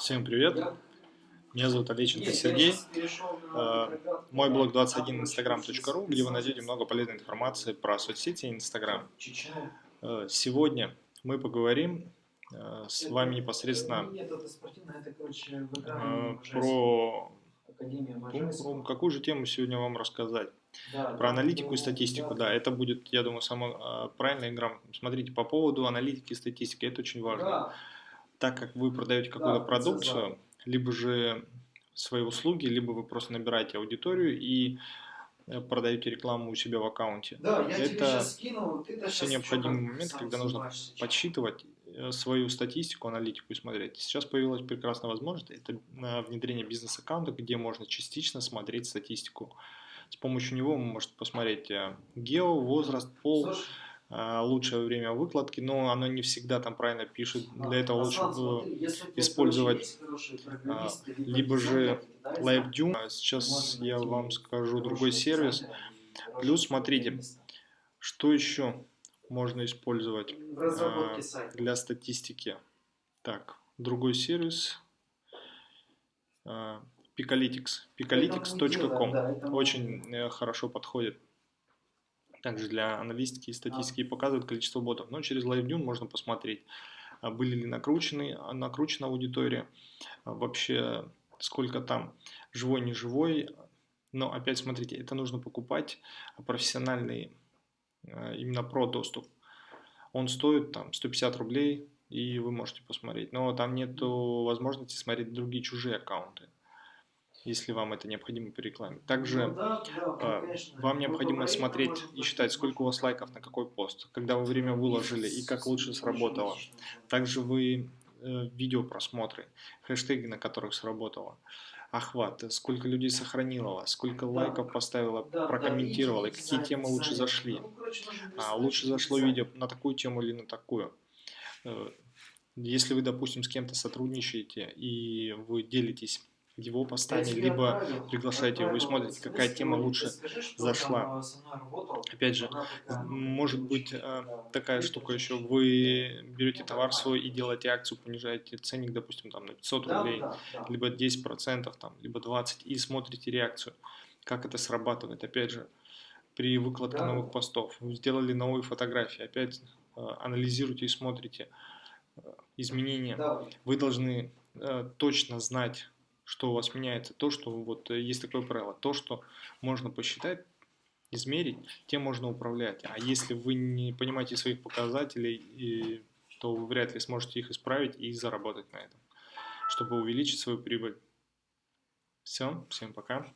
Всем привет! Меня зовут Олеченко Сергей. Э, мой блог 21instagram.ru, где вы найдете много полезной информации про соцсети и Instagram. Э, сегодня мы поговорим э, с вами непосредственно про, про какую же тему сегодня вам рассказать. Про аналитику и статистику, да, это будет, я думаю, самое правильное и грамотно. Смотрите, по поводу аналитики и статистики, это очень важно так как вы продаете какую-то продукцию, либо же свои услуги, либо вы просто набираете аудиторию и э, продаете рекламу у себя в аккаунте. Да, я это скинул, все необходимые моменты, когда нужно подсчитывать э, свою статистику, аналитику и смотреть. Сейчас появилась прекрасная возможность, это э, внедрение бизнес-аккаунта, где можно частично смотреть статистику. С помощью него вы можете посмотреть гео, возраст, пол, Слушай, лучшее время выкладки, но оно не всегда там правильно пишет. Для этого лучше использовать а, либо же LiveDune. А сейчас я вам скажу другой сервис. Плюс смотрите, что еще можно использовать для статистики. Так, другой сервис. Picalytics. Picalytics.com. Очень э, хорошо подходит также для аналитики и статистики показывают количество ботов. Но через LiveDune можно посмотреть, а, были ли накручены, а, накручена аудитория, а, вообще сколько там живой, не живой. Но опять смотрите, это нужно покупать профессиональный, именно про доступ. Он стоит там 150 рублей, и вы можете посмотреть. Но там нет возможности смотреть другие чужие аккаунты если вам это необходимо по рекламе. Также ну, да, да, конечно, вам необходимо смотреть и считать, сколько у вас лайков на какой пост, когда вы время выложили и как лучше сработало. Также вы э, видео просмотры, хэштеги, на которых сработало, охват, сколько людей сохранило, сколько лайков поставило, прокомментировало, и какие темы лучше зашли. Ну, а, лучше зашло видео на такую тему или на такую. Э, если вы, допустим, с кем-то сотрудничаете и вы делитесь его постами, либо приглашаете его и смотрите, какая тема лучше зашла. Опять же, может быть э, такая штука еще, вы берете товар свой и делаете акцию, понижаете ценник, допустим, там на 500 рублей, либо 10%, там, либо 20%, и смотрите реакцию, как это срабатывает. Опять же, при выкладке новых постов, сделали новые фотографии, опять э, анализируйте и смотрите э, изменения. Вы должны точно знать, что у вас меняется, то, что вот э, есть такое правило, то, что можно посчитать, измерить, тем можно управлять. А если вы не понимаете своих показателей, то вы вряд ли сможете их исправить и заработать на этом, чтобы увеличить свою прибыль. Все, всем пока.